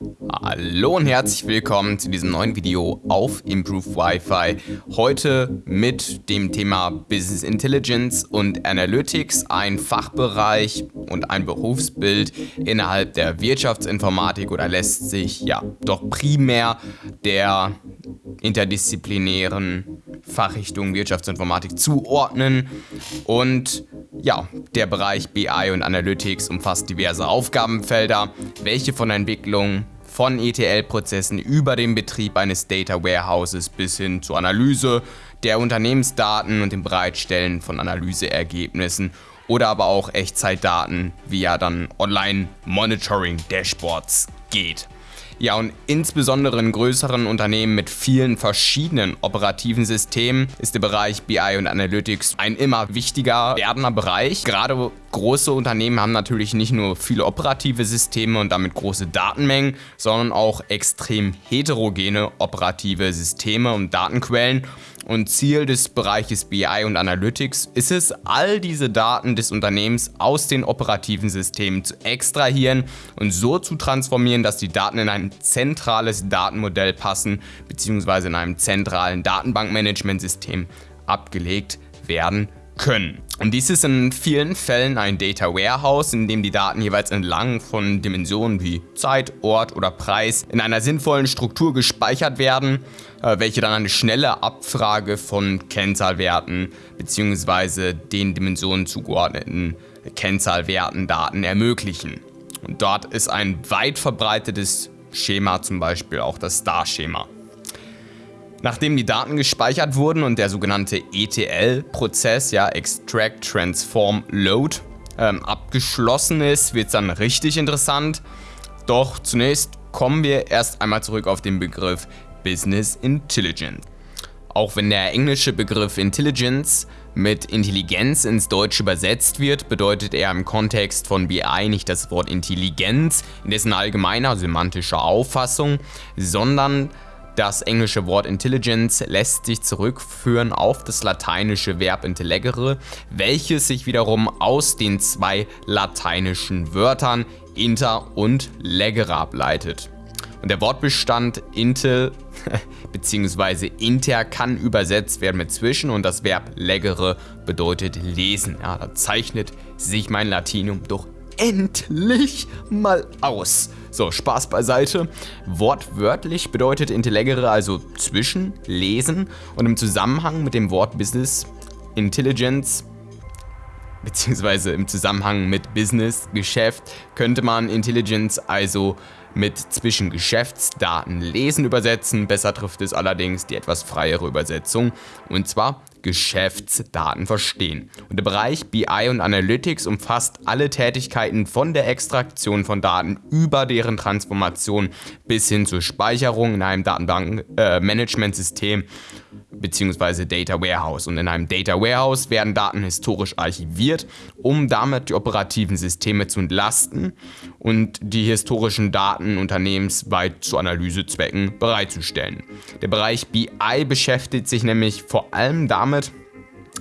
Hallo und herzlich willkommen zu diesem neuen Video auf Improve Wi-Fi. Heute mit dem Thema Business Intelligence und Analytics, ein Fachbereich und ein Berufsbild innerhalb der Wirtschaftsinformatik oder lässt sich ja doch primär der interdisziplinären Fachrichtung Wirtschaftsinformatik zuordnen. Und ja, der Bereich BI und Analytics umfasst diverse Aufgabenfelder, welche von Entwicklung von ETL-Prozessen über den Betrieb eines Data Warehouses bis hin zur Analyse der Unternehmensdaten und dem Bereitstellen von Analyseergebnissen oder aber auch Echtzeitdaten via dann Online-Monitoring-Dashboards geht. Ja, und insbesondere in größeren Unternehmen mit vielen verschiedenen operativen Systemen ist der Bereich BI und Analytics ein immer wichtiger werdender Bereich. Gerade große Unternehmen haben natürlich nicht nur viele operative Systeme und damit große Datenmengen, sondern auch extrem heterogene operative Systeme und Datenquellen. Und Ziel des Bereiches BI und Analytics ist es, all diese Daten des Unternehmens aus den operativen Systemen zu extrahieren und so zu transformieren, dass die Daten in ein zentrales Datenmodell passen bzw. in einem zentralen Datenbankmanagementsystem abgelegt werden können. Und dies ist in vielen Fällen ein Data Warehouse, in dem die Daten jeweils entlang von Dimensionen wie Zeit, Ort oder Preis in einer sinnvollen Struktur gespeichert werden, äh, welche dann eine schnelle Abfrage von Kennzahlwerten bzw. den Dimensionen zugeordneten Kennzahlwerten Daten ermöglichen. Und dort ist ein weit verbreitetes Schema zum Beispiel auch das Star-Schema. Nachdem die Daten gespeichert wurden und der sogenannte ETL-Prozess, ja Extract, Transform, Load, ähm, abgeschlossen ist, wird es dann richtig interessant. Doch zunächst kommen wir erst einmal zurück auf den Begriff Business Intelligence. Auch wenn der englische Begriff Intelligence mit Intelligenz ins Deutsche übersetzt wird, bedeutet er im Kontext von BI nicht das Wort Intelligenz in dessen allgemeiner semantischer Auffassung, sondern das englische Wort Intelligence lässt sich zurückführen auf das lateinische Verb intellegere, welches sich wiederum aus den zwei lateinischen Wörtern inter und legere ableitet. Und der Wortbestand intel bzw. inter kann übersetzt werden mit zwischen und das Verb legere bedeutet lesen. Ja, da zeichnet sich mein Latinum doch endlich mal aus. So, Spaß beiseite. Wortwörtlich bedeutet Intellegere also zwischen, lesen und im Zusammenhang mit dem Wort Business Intelligence beziehungsweise im Zusammenhang mit Business, Geschäft, könnte man Intelligence also mit zwischen Geschäftsdaten lesen übersetzen. Besser trifft es allerdings die etwas freiere Übersetzung und zwar Geschäftsdaten verstehen. Und der Bereich BI und Analytics umfasst alle Tätigkeiten von der Extraktion von Daten über deren Transformation bis hin zur Speicherung in einem Datenbankmanagementsystem äh, bzw. Data Warehouse. Und in einem Data Warehouse werden Daten historisch archiviert, um damit die operativen Systeme zu entlasten und die historischen Daten unternehmensweit zu Analysezwecken bereitzustellen. Der Bereich BI beschäftigt sich nämlich vor allem damit,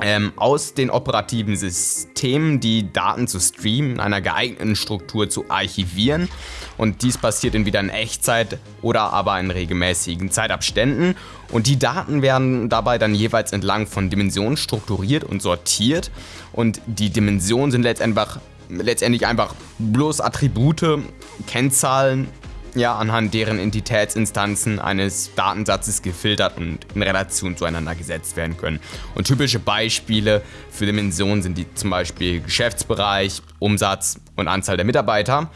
ähm, aus den operativen Systemen die Daten zu streamen, in einer geeigneten Struktur zu archivieren. Und dies passiert entweder in Echtzeit oder aber in regelmäßigen Zeitabständen. Und die Daten werden dabei dann jeweils entlang von Dimensionen strukturiert und sortiert. Und die Dimensionen sind letztendlich, letztendlich einfach bloß Attribute, Kennzahlen ja anhand deren Entitätsinstanzen eines Datensatzes gefiltert und in Relation zueinander gesetzt werden können. Und typische Beispiele für Dimensionen sind die zum Beispiel Geschäftsbereich, Umsatz und Anzahl der Mitarbeiter.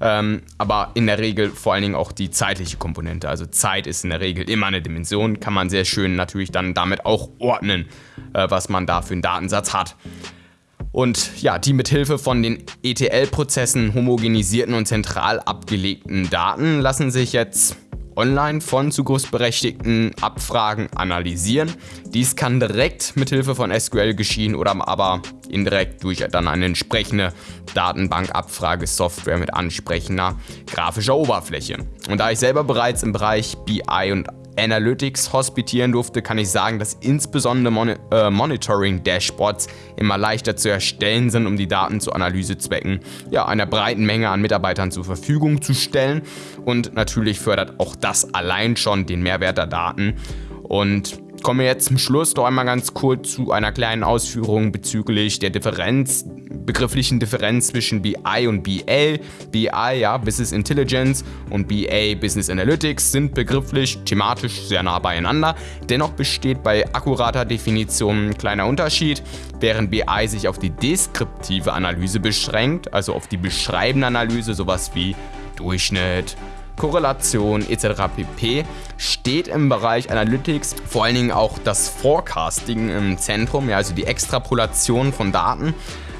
Ähm, aber in der Regel vor allen Dingen auch die zeitliche Komponente. Also Zeit ist in der Regel immer eine Dimension, kann man sehr schön natürlich dann damit auch ordnen, äh, was man da für einen Datensatz hat. Und ja, die mithilfe von den ETL-Prozessen homogenisierten und zentral abgelegten Daten lassen sich jetzt online von Zugriffsberechtigten Abfragen analysieren. Dies kann direkt mithilfe von SQL geschehen oder aber indirekt durch dann eine entsprechende Datenbankabfragesoftware mit ansprechender grafischer Oberfläche. Und da ich selber bereits im Bereich BI und Analytics hospitieren durfte, kann ich sagen, dass insbesondere Mon äh, Monitoring-Dashboards immer leichter zu erstellen sind, um die Daten zu Analysezwecken ja, einer breiten Menge an Mitarbeitern zur Verfügung zu stellen. Und natürlich fördert auch das allein schon den Mehrwert der Daten. Und Kommen wir jetzt zum Schluss noch einmal ganz kurz zu einer kleinen Ausführung bezüglich der Differenz, begrifflichen Differenz zwischen BI und BA. BI, ja, Business Intelligence und BA, Business Analytics sind begrifflich thematisch sehr nah beieinander. Dennoch besteht bei akkurater Definition ein kleiner Unterschied. Während BI sich auf die deskriptive Analyse beschränkt, also auf die beschreibende Analyse, sowas wie Durchschnitt, Korrelation etc. pp. steht im Bereich Analytics vor allen Dingen auch das Forecasting im Zentrum, ja, also die Extrapolation von Daten.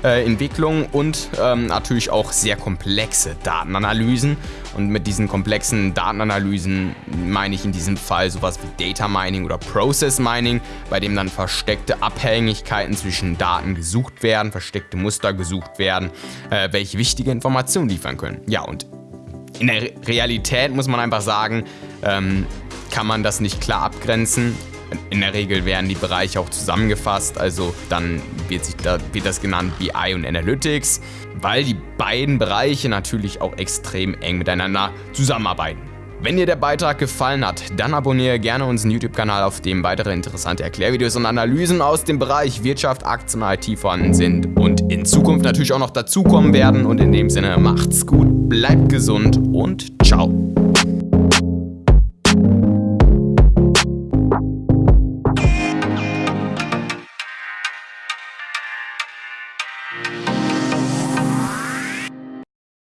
Äh, Entwicklung und ähm, natürlich auch sehr komplexe Datenanalysen. Und mit diesen komplexen Datenanalysen meine ich in diesem Fall sowas wie Data Mining oder Process Mining, bei dem dann versteckte Abhängigkeiten zwischen Daten gesucht werden, versteckte Muster gesucht werden, äh, welche wichtige Informationen liefern können. Ja, und in der Realität muss man einfach sagen, ähm, kann man das nicht klar abgrenzen. In der Regel werden die Bereiche auch zusammengefasst, also dann wird, sich da, wird das genannt BI und Analytics, weil die beiden Bereiche natürlich auch extrem eng miteinander zusammenarbeiten. Wenn dir der Beitrag gefallen hat, dann abonniere gerne unseren YouTube-Kanal, auf dem weitere interessante Erklärvideos und Analysen aus dem Bereich Wirtschaft, Aktien und IT vorhanden sind und in Zukunft natürlich auch noch dazukommen werden. Und in dem Sinne macht's gut, bleibt gesund und ciao.